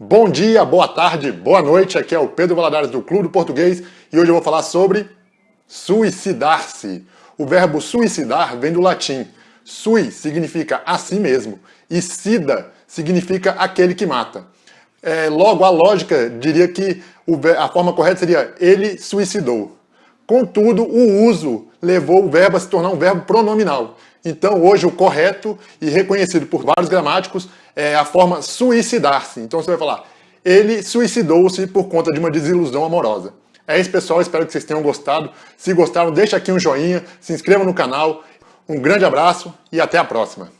Bom dia, boa tarde, boa noite, aqui é o Pedro Valadares do Clube do Português e hoje eu vou falar sobre suicidar-se. O verbo suicidar vem do latim. Sui significa a si mesmo e sida significa aquele que mata. É, logo, a lógica diria que a forma correta seria ele suicidou. Contudo, o uso levou o verbo a se tornar um verbo pronominal. Então, hoje, o correto e reconhecido por vários gramáticos é a forma suicidar-se. Então, você vai falar, ele suicidou-se por conta de uma desilusão amorosa. É isso, pessoal. Espero que vocês tenham gostado. Se gostaram, deixa aqui um joinha, se inscreva no canal. Um grande abraço e até a próxima.